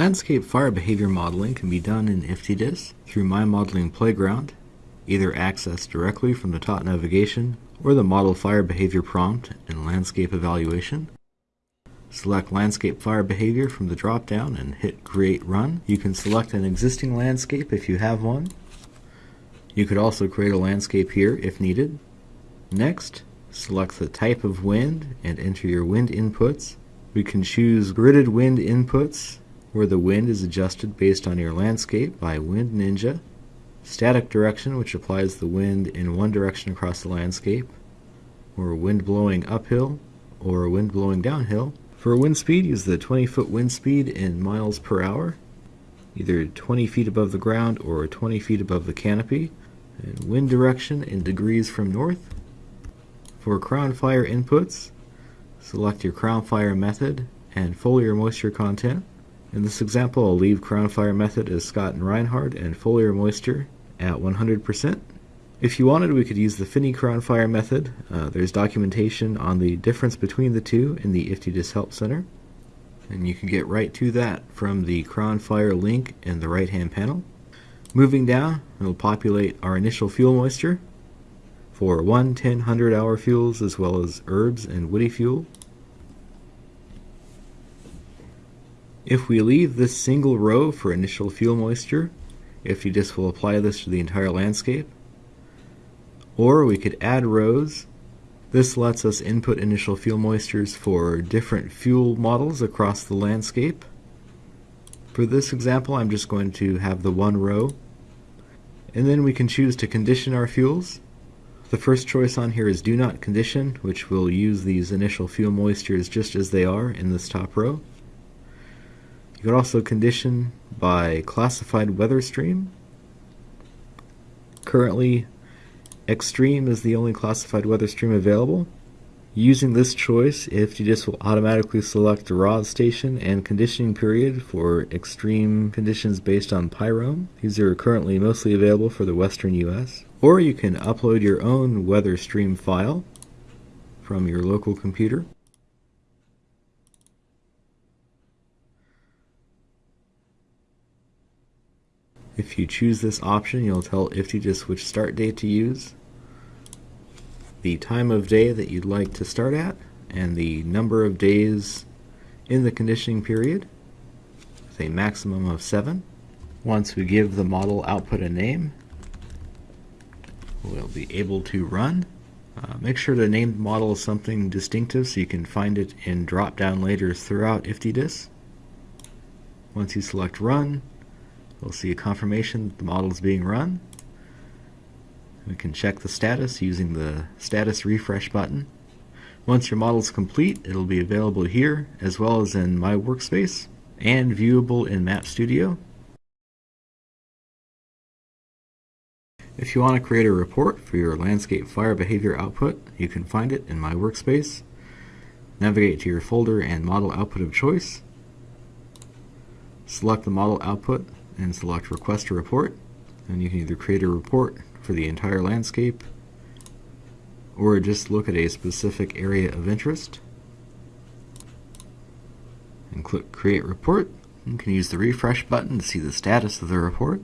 Landscape fire behavior modeling can be done in IFTDIS through My Modeling Playground, either accessed directly from the top navigation or the Model Fire Behavior prompt in Landscape Evaluation. Select Landscape Fire Behavior from the drop-down and hit Create Run. You can select an existing landscape if you have one. You could also create a landscape here if needed. Next, select the type of wind and enter your wind inputs. We can choose gridded wind inputs where the wind is adjusted based on your landscape by Wind Ninja, static direction, which applies the wind in one direction across the landscape, or wind blowing uphill, or wind blowing downhill. For wind speed, use the 20 foot wind speed in miles per hour, either 20 feet above the ground or 20 feet above the canopy, and wind direction in degrees from north. For crown fire inputs, select your crown fire method and foliar moisture content. In this example, I'll leave crown fire method as Scott and Reinhardt and foliar moisture at 100%. If you wanted, we could use the Finney crown fire method. Uh, there's documentation on the difference between the two in the IFTDIS Help Center. And you can get right to that from the crown fire link in the right hand panel. Moving down, it'll populate our initial fuel moisture for 1, 10, 100 hour fuels as well as herbs and woody fuel. If we leave this single row for initial fuel moisture, if you just will apply this to the entire landscape. Or we could add rows. This lets us input initial fuel moistures for different fuel models across the landscape. For this example, I'm just going to have the one row. And then we can choose to condition our fuels. The first choice on here is do not condition, which will use these initial fuel moistures just as they are in this top row. You can also condition by classified weather stream. Currently, extreme is the only classified weather stream available. Using this choice, IFTDIS will automatically select the RAWS station and conditioning period for extreme conditions based on Pyrome. These are currently mostly available for the western US. Or you can upload your own weather stream file from your local computer. If you choose this option, you'll tell IFTDIS which start date to use, the time of day that you'd like to start at, and the number of days in the conditioning period, with a maximum of 7. Once we give the model output a name, we'll be able to run. Uh, make sure to name the model something distinctive so you can find it in drop-down layers throughout IFTDIS. Once you select Run, We'll see a confirmation that the model is being run. We can check the status using the status refresh button. Once your model is complete, it'll be available here as well as in My Workspace and viewable in Map Studio. If you want to create a report for your landscape fire behavior output, you can find it in My Workspace. Navigate to your folder and model output of choice. Select the model output and select request a report. And you can either create a report for the entire landscape or just look at a specific area of interest and click create report. You can use the refresh button to see the status of the report.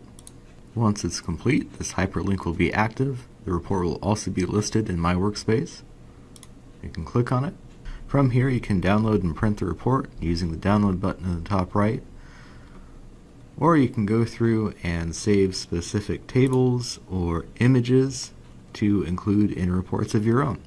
Once it's complete this hyperlink will be active. The report will also be listed in my workspace. You can click on it. From here you can download and print the report using the download button in the top right or you can go through and save specific tables or images to include in reports of your own.